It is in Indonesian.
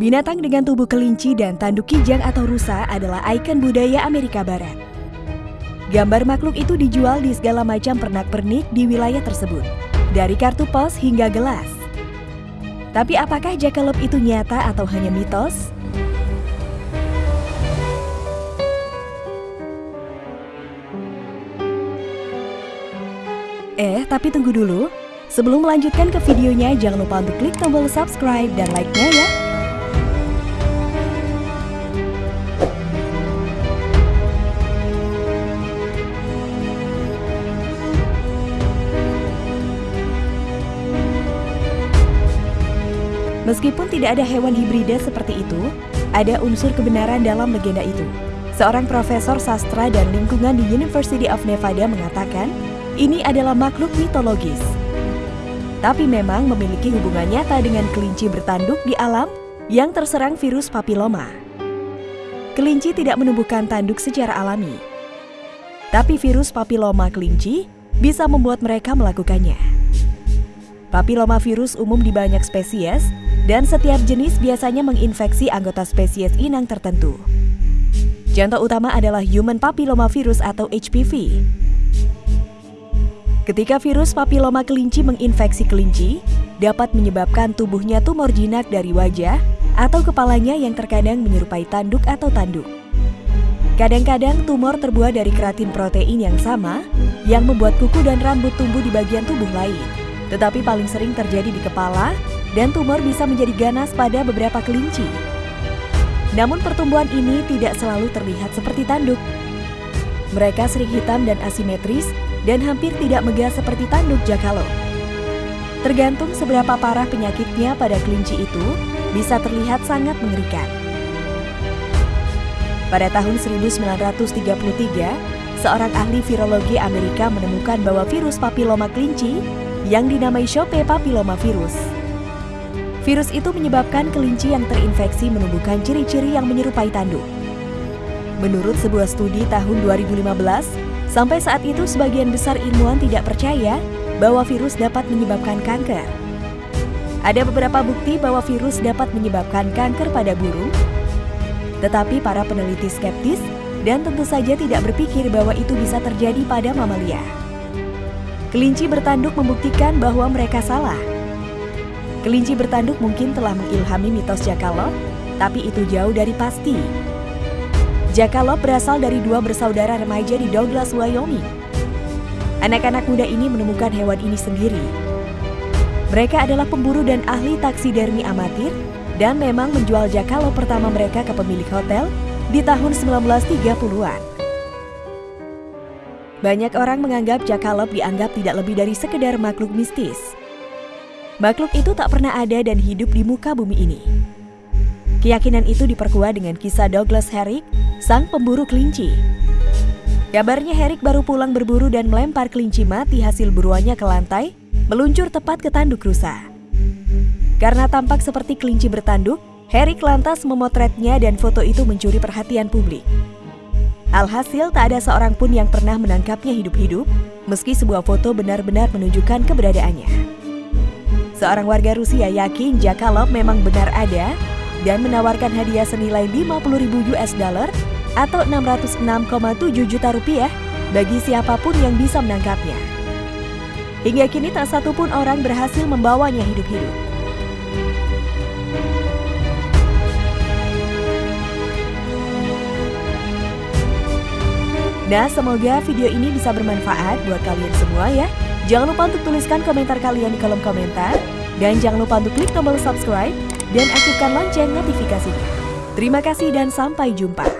Binatang dengan tubuh kelinci dan tanduk kijang atau rusa adalah ikon budaya Amerika Barat. Gambar makhluk itu dijual di segala macam pernak-pernik di wilayah tersebut, dari kartu pos hingga gelas. Tapi apakah jackalope itu nyata atau hanya mitos? Eh, tapi tunggu dulu. Sebelum melanjutkan ke videonya, jangan lupa untuk klik tombol subscribe dan like-nya ya. Meskipun tidak ada hewan hibrida seperti itu, ada unsur kebenaran dalam legenda itu. Seorang profesor sastra dan lingkungan di University of Nevada mengatakan, ini adalah makhluk mitologis. Tapi memang memiliki hubungan nyata dengan kelinci bertanduk di alam yang terserang virus papiloma. Kelinci tidak menumbuhkan tanduk secara alami. Tapi virus papiloma kelinci bisa membuat mereka melakukannya. Papiloma virus umum di banyak spesies dan setiap jenis biasanya menginfeksi anggota spesies inang tertentu. Contoh utama adalah human papillomavirus atau HPV. Ketika virus papiloma kelinci menginfeksi kelinci, dapat menyebabkan tubuhnya tumor jinak dari wajah atau kepalanya yang terkadang menyerupai tanduk atau tanduk. Kadang-kadang tumor terbuat dari keratin protein yang sama yang membuat kuku dan rambut tumbuh di bagian tubuh lain. Tetapi paling sering terjadi di kepala dan tumor bisa menjadi ganas pada beberapa kelinci. Namun pertumbuhan ini tidak selalu terlihat seperti tanduk. Mereka sering hitam dan asimetris dan hampir tidak megah seperti tanduk jakalo. Tergantung seberapa parah penyakitnya pada kelinci itu, bisa terlihat sangat mengerikan. Pada tahun 1933, seorang ahli virologi Amerika menemukan bahwa virus papiloma kelinci yang dinamai Chope papillomavirus. Virus itu menyebabkan kelinci yang terinfeksi menumbuhkan ciri-ciri yang menyerupai tanduk. Menurut sebuah studi tahun 2015, Sampai saat itu sebagian besar ilmuwan tidak percaya bahwa virus dapat menyebabkan kanker. Ada beberapa bukti bahwa virus dapat menyebabkan kanker pada burung, tetapi para peneliti skeptis dan tentu saja tidak berpikir bahwa itu bisa terjadi pada mamalia. Kelinci bertanduk membuktikan bahwa mereka salah. Kelinci bertanduk mungkin telah mengilhami mitos Jackalope, tapi itu jauh dari pasti. Jackalope berasal dari dua bersaudara remaja di Douglas, Wyoming. Anak-anak muda ini menemukan hewan ini sendiri. Mereka adalah pemburu dan ahli taksidermi amatir dan memang menjual jackalope pertama mereka ke pemilik hotel di tahun 1930-an. Banyak orang menganggap jackalope dianggap tidak lebih dari sekedar makhluk mistis. Makhluk itu tak pernah ada dan hidup di muka bumi ini. Keyakinan itu diperkuat dengan kisah Douglas Herrick, sang pemburu kelinci. Kabarnya Herrick baru pulang berburu dan melempar kelinci mati hasil buruannya ke lantai, meluncur tepat ke tanduk rusa. Karena tampak seperti kelinci bertanduk, Herrick lantas memotretnya dan foto itu mencuri perhatian publik. Alhasil tak ada seorang pun yang pernah menangkapnya hidup-hidup, meski sebuah foto benar-benar menunjukkan keberadaannya. Seorang warga Rusia yakin Jakalov memang benar ada dan menawarkan hadiah senilai 50.000 US dollar atau 606,7 juta rupiah bagi siapa pun yang bisa menangkapnya. Hingga kini tak satu pun orang berhasil membawanya hidup-hidup. Nah, semoga video ini bisa bermanfaat buat kalian semua ya. Jangan lupa untuk tuliskan komentar kalian di kolom komentar. Dan jangan lupa untuk klik tombol subscribe dan aktifkan lonceng notifikasinya. Terima kasih dan sampai jumpa.